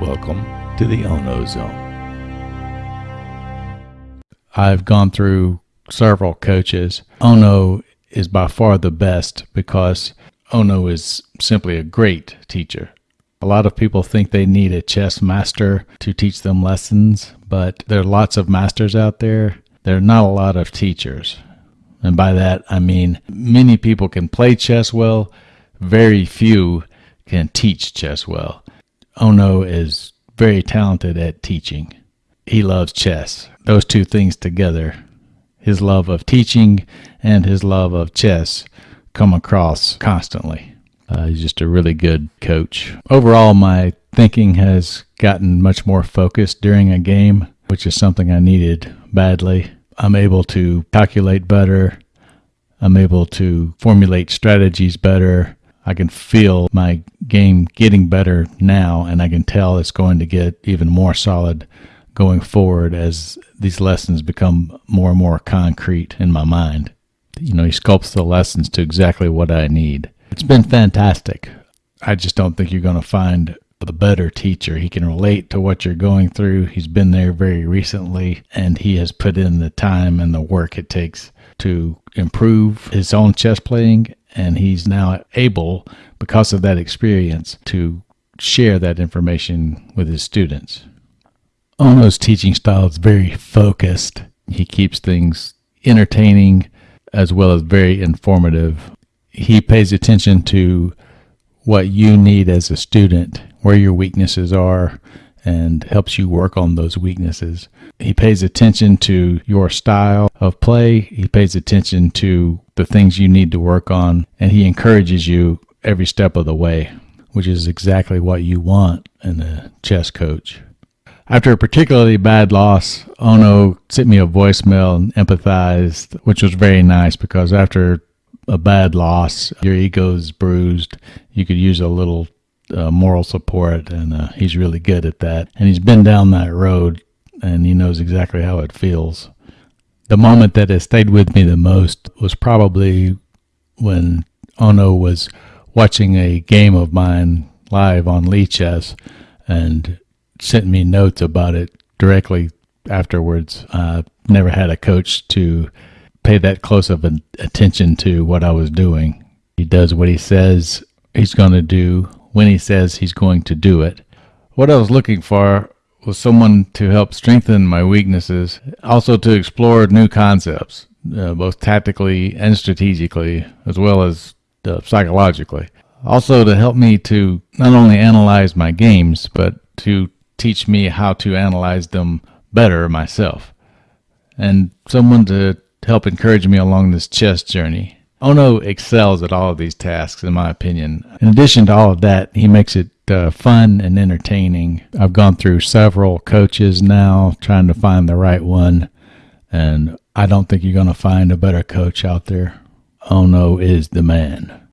Welcome to the Ono Zone. I've gone through several coaches. Ono is by far the best because Ono is simply a great teacher. A lot of people think they need a chess master to teach them lessons, but there are lots of masters out there. There are not a lot of teachers. And by that, I mean many people can play chess well, very few can teach chess well. Ono is very talented at teaching. He loves chess. Those two things together, his love of teaching and his love of chess, come across constantly. Uh, he's just a really good coach. Overall, my thinking has gotten much more focused during a game, which is something I needed badly. I'm able to calculate better. I'm able to formulate strategies better. I can feel my game getting better now, and I can tell it's going to get even more solid going forward as these lessons become more and more concrete in my mind. You know, he sculpts the lessons to exactly what I need. It's been fantastic. I just don't think you're going to find the better teacher. He can relate to what you're going through. He's been there very recently and he has put in the time and the work it takes to improve his own chess playing. And he's now able, because of that experience, to share that information with his students. Ono's teaching style is very focused. He keeps things entertaining as well as very informative. He pays attention to what you need as a student where your weaknesses are and helps you work on those weaknesses. He pays attention to your style of play. He pays attention to the things you need to work on, and he encourages you every step of the way, which is exactly what you want in a chess coach. After a particularly bad loss, Ono sent me a voicemail and empathized, which was very nice because after a bad loss, your ego's bruised. You could use a little uh, moral support, and uh, he's really good at that. And he's been down that road, and he knows exactly how it feels. The moment that has stayed with me the most was probably when Ono was watching a game of mine live on Lichess and sent me notes about it directly afterwards. I never had a coach to pay that close of an attention to what I was doing. He does what he says he's going to do when he says he's going to do it. What I was looking for was someone to help strengthen my weaknesses, also to explore new concepts, uh, both tactically and strategically, as well as uh, psychologically. Also, to help me to not only analyze my games, but to teach me how to analyze them better myself. And someone to help encourage me along this chess journey. Ono excels at all of these tasks, in my opinion. In addition to all of that, he makes it uh, fun and entertaining. I've gone through several coaches now trying to find the right one, and I don't think you're going to find a better coach out there. Ono is the man.